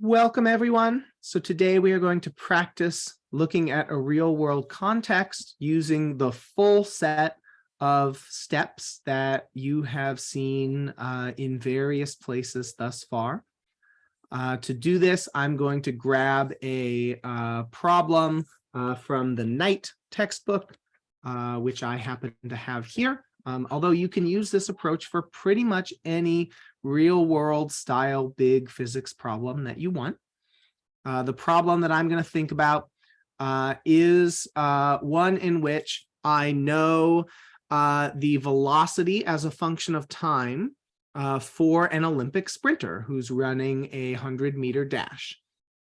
Welcome, everyone. So today we are going to practice looking at a real world context using the full set of steps that you have seen uh, in various places thus far. Uh, to do this, I'm going to grab a uh, problem uh, from the Knight textbook, uh, which I happen to have here. Um, although you can use this approach for pretty much any real world style big physics problem that you want. Uh, the problem that I'm going to think about uh, is uh, one in which I know uh, the velocity as a function of time uh, for an Olympic sprinter who's running a 100 meter dash.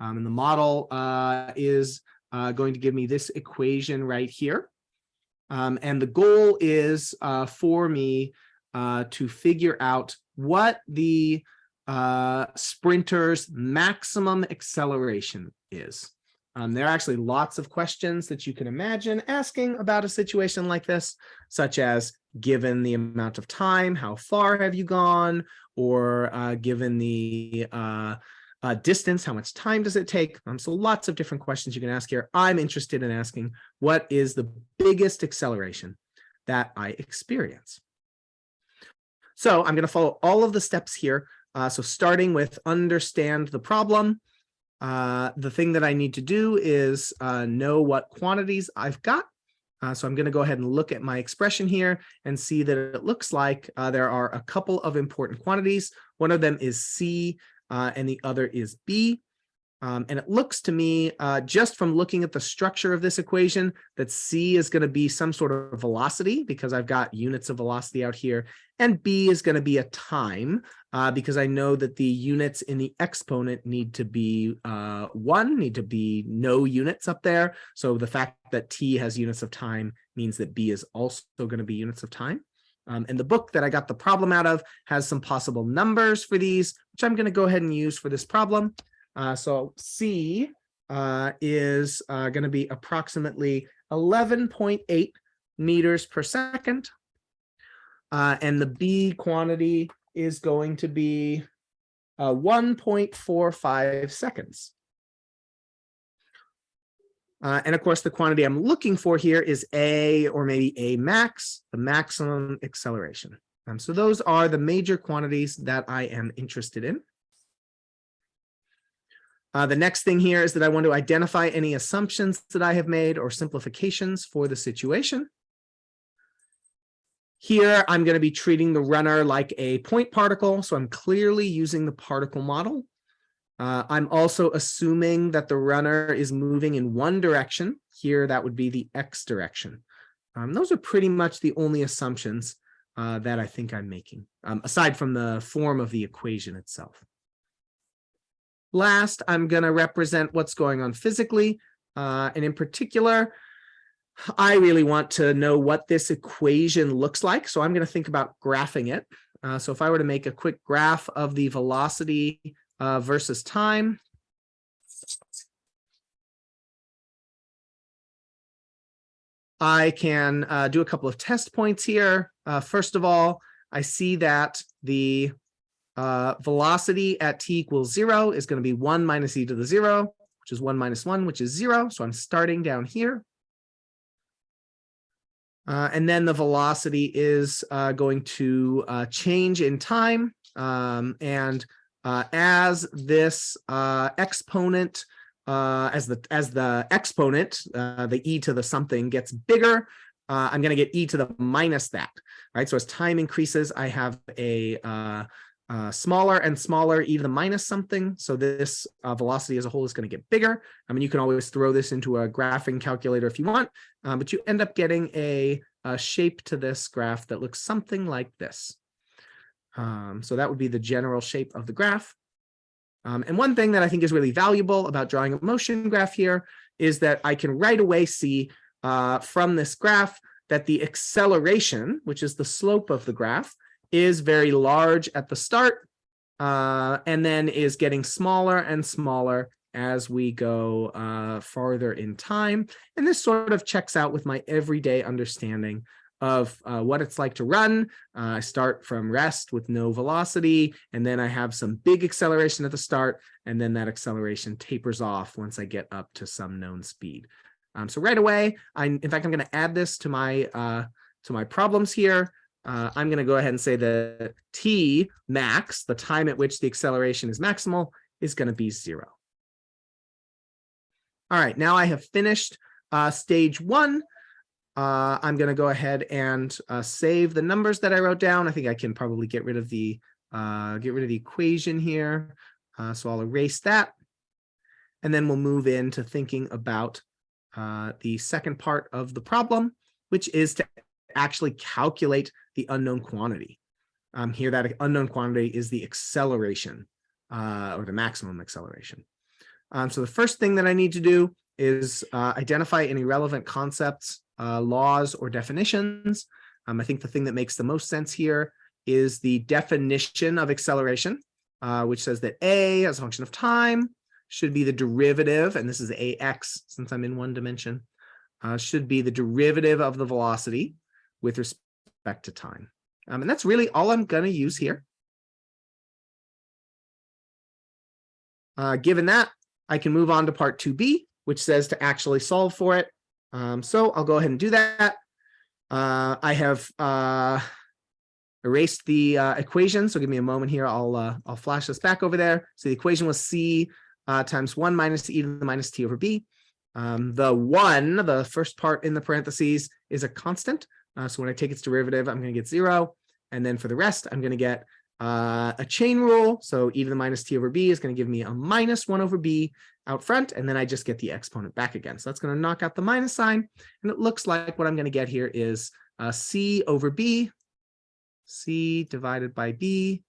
Um, and the model uh, is going to give me this equation right here. Um, and the goal is for me to figure out what the uh, sprinter's maximum acceleration is. Um, there are actually lots of questions that you can imagine asking about a situation like this, such as given the amount of time, how far have you gone, or uh, given the uh, distance, how much time does it take? Um, so lots of different questions you can ask here. I'm interested in asking what is the biggest acceleration that I experience? So I'm going to follow all of the steps here. Uh, so starting with understand the problem. Uh, the thing that I need to do is uh, know what quantities I've got. Uh, so I'm going to go ahead and look at my expression here and see that it looks like uh, there are a couple of important quantities. One of them is C uh, and the other is B. Um, and it looks to me, uh, just from looking at the structure of this equation, that C is going to be some sort of velocity because I've got units of velocity out here. And B is going to be a time uh, because I know that the units in the exponent need to be uh, one, need to be no units up there. So the fact that T has units of time means that B is also going to be units of time. Um, and the book that I got the problem out of has some possible numbers for these, which I'm going to go ahead and use for this problem. Uh, so C uh, is uh, going to be approximately 11.8 meters per second. Uh, and the B quantity is going to be uh, 1.45 seconds. Uh, and of course, the quantity I'm looking for here is A or maybe A max, the maximum acceleration. Um, so those are the major quantities that I am interested in. Uh, the next thing here is that I want to identify any assumptions that I have made or simplifications for the situation. Here, I'm going to be treating the runner like a point particle, so I'm clearly using the particle model. Uh, I'm also assuming that the runner is moving in one direction. Here, that would be the x direction. Um, those are pretty much the only assumptions uh, that I think I'm making, um, aside from the form of the equation itself. Last, I'm going to represent what's going on physically. Uh, and in particular, I really want to know what this equation looks like. So I'm going to think about graphing it. Uh, so if I were to make a quick graph of the velocity uh, versus time, I can uh, do a couple of test points here. Uh, first of all, I see that the uh, velocity at t equals zero is going to be one minus e to the zero, which is one minus one, which is zero. So I'm starting down here. Uh, and then the velocity is uh, going to uh, change in time. Um, and uh, as this uh, exponent, uh, as the as the exponent, the e to the something gets bigger, I'm going to get e to the minus that. Right. So as time increases, I have a uh, smaller and smaller e to the minus something. So this uh, velocity as a whole is going to get bigger. I mean, you can always throw this into a graphing calculator if you want, uh, but you end up getting a, a, shape to this graph that looks something like this. Um, so that would be the general shape of the graph. Um, and one thing that I think is really valuable about drawing a motion graph here is that I can right away see uh, from this graph that the acceleration, which is the slope of the graph, is very large at the start uh, and then is getting smaller and smaller as we go uh, farther in time. And this sort of checks out with my everyday understanding of uh, what it's like to run. Uh, I start from rest with no velocity, and then I have some big acceleration at the start, and then that acceleration tapers off once I get up to some known speed. Um, so right away, I, in fact, I'm going to add this to my uh, to my problems here. Uh, I'm going to go ahead and say that t max, the time at which the acceleration is maximal, is going to be zero. All right, now I have finished uh, stage one. Uh, I'm going to go ahead and uh, save the numbers that I wrote down. I think I can probably get rid of the uh, get rid of the equation here. Uh, so I'll erase that. And then we'll move into thinking about uh, the second part of the problem, which is to actually calculate the unknown quantity. Um, here, that unknown quantity is the acceleration uh, or the maximum acceleration. Um, so the first thing that I need to do is identify any relevant concepts, uh, laws, or definitions. Um, I think the thing that makes the most sense here is the definition of acceleration, uh, which says that a as a function of time should be the derivative, and this is ax since I'm in one dimension, uh, should be the derivative of the velocity with respect to time. Um, and that's really all I'm going to use here. Uh, given that, I can move on to part 2b, which says to actually solve for it. Um, so I'll go ahead and do that. Uh, I have uh, erased the uh, equation, so give me a moment here. I'll uh, I'll flash this back over there. So the equation was c uh, times 1 minus e to the minus t over b. Um, the 1, the first part in the parentheses, is a constant. Uh, so when I take its derivative, I'm going to get 0. And then for the rest, I'm going to get uh, a chain rule. So e to the minus t over b is going to give me a minus 1 over b out front. And then I just get the exponent back again. So that's going to knock out the minus sign. And it looks like what I'm going to get here is uh, c over b, c divided by b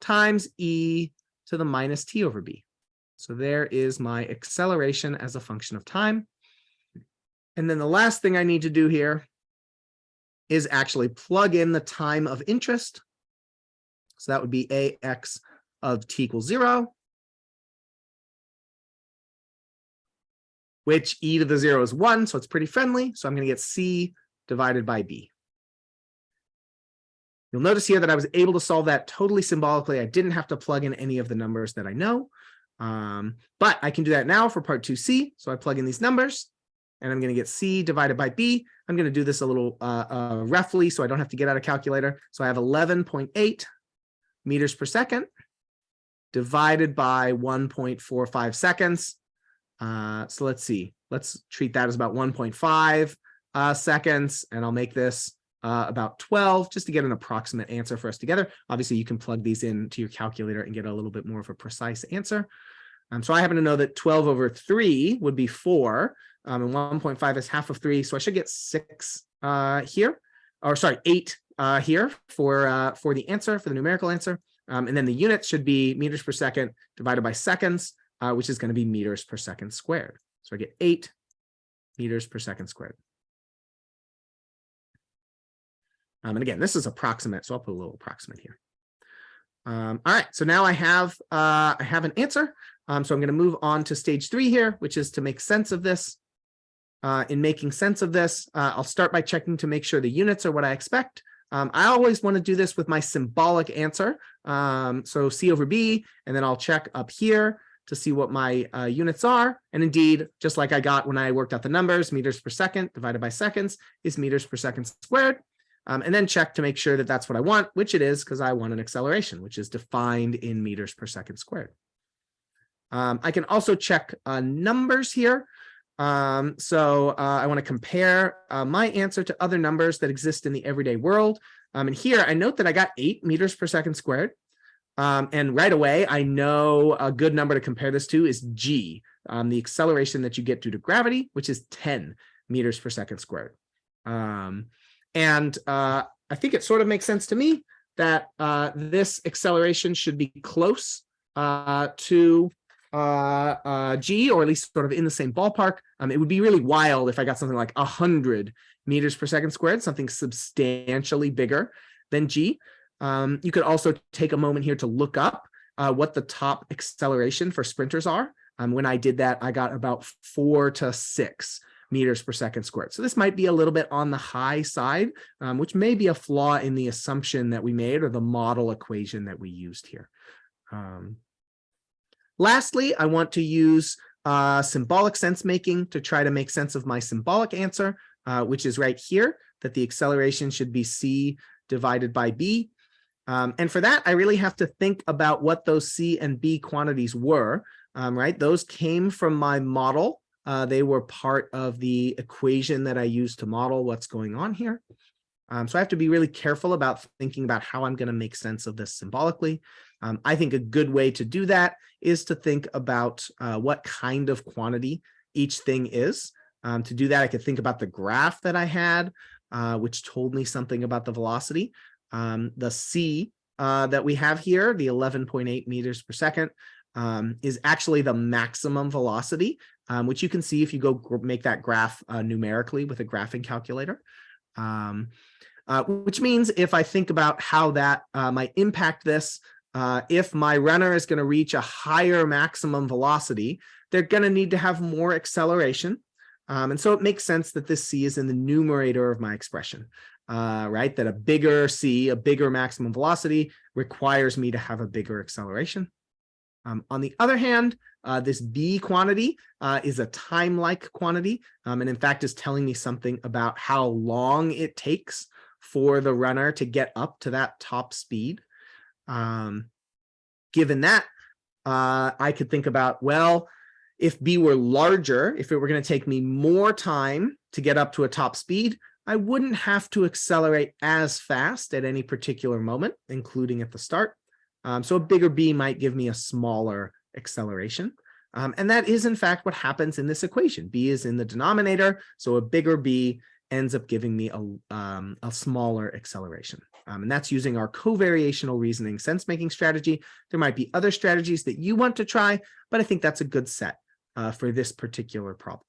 times e to the minus t over b. So there is my acceleration as a function of time. And then the last thing I need to do here is actually plug in the time of interest. So that would be ax of t equals zero, which e to the zero is one, so it's pretty friendly. So I'm going to get c divided by b. You'll notice here that I was able to solve that totally symbolically. I didn't have to plug in any of the numbers that I know. Um, but I can do that now for part 2c. So I plug in these numbers and I'm going to get c divided by b. I'm going to do this a little uh, uh, roughly so I don't have to get out a calculator. So I have 11.8 meters per second divided by 1.45 seconds. Uh, so let's see. Let's treat that as about 1.5 uh, seconds, and I'll make this uh, about 12 just to get an approximate answer for us together. Obviously, you can plug these into your calculator and get a little bit more of a precise answer. Um, so I happen to know that 12 over 3 would be 4, um, and 1.5 is half of 3. So I should get 6 uh, here, or sorry, 8 uh, here for, uh, for the answer, for the numerical answer. Um, and then the units should be meters per second divided by seconds, uh, which is going to be meters per second squared. So I get 8 meters per second squared. Um, and again, this is approximate, so I'll put a little approximate here. Um, all right, so now I have uh, I have an answer. Um, so I'm going to move on to stage three here, which is to make sense of this. Uh, in making sense of this, uh, I'll start by checking to make sure the units are what I expect. Um, I always want to do this with my symbolic answer. Um, so C over B, and then I'll check up here to see what my uh, units are. And indeed, just like I got when I worked out the numbers, meters per second divided by seconds is meters per second squared um, and then check to make sure that that's what I want, which it is because I want an acceleration, which is defined in meters per second squared. Um, I can also check uh, numbers here. Um, so uh, I want to compare uh, my answer to other numbers that exist in the everyday world. Um, and here I note that I got eight meters per second squared. Um, and right away, I know a good number to compare this to is g, um, the acceleration that you get due to gravity, which is 10 meters per second squared. Um, and uh, I think it sort of makes sense to me that uh, this acceleration should be close uh, to uh, uh, G, or at least sort of in the same ballpark. Um, it would be really wild if I got something like 100 meters per second squared, something substantially bigger than G. Um, you could also take a moment here to look up uh, what the top acceleration for sprinters are. Um, when I did that, I got about four to six meters per second squared. So this might be a little bit on the high side, um, which may be a flaw in the assumption that we made or the model equation that we used here. Um, lastly, I want to use uh, symbolic sense making to try to make sense of my symbolic answer, uh, which is right here, that the acceleration should be c divided by b. Um, and for that, I really have to think about what those c and b quantities were, um, right? Those came from my model. Uh, they were part of the equation that I used to model what's going on here. Um, so I have to be really careful about thinking about how I'm going to make sense of this symbolically. Um, I think a good way to do that is to think about uh, what kind of quantity each thing is. Um, to do that, I could think about the graph that I had, uh, which told me something about the velocity. Um, the C uh, that we have here, the 11.8 meters per second, um, is actually the maximum velocity, um, which you can see if you go make that graph uh, numerically with a graphing calculator. Um, uh, which means if I think about how that uh, might impact this, uh, if my runner is going to reach a higher maximum velocity, they're going to need to have more acceleration. Um, and so it makes sense that this C is in the numerator of my expression, uh, right? That a bigger C, a bigger maximum velocity requires me to have a bigger acceleration. Um, on the other hand, uh, this B quantity uh, is a time-like quantity, um, and in fact is telling me something about how long it takes for the runner to get up to that top speed. Um, given that, uh, I could think about, well, if B were larger, if it were going to take me more time to get up to a top speed, I wouldn't have to accelerate as fast at any particular moment, including at the start. Um, so a bigger B might give me a smaller acceleration. Um, and that is in fact what happens in this equation. B is in the denominator, so a bigger B ends up giving me a, um, a smaller acceleration. Um, and that's using our covariational reasoning sense-making strategy. There might be other strategies that you want to try, but I think that's a good set uh, for this particular problem.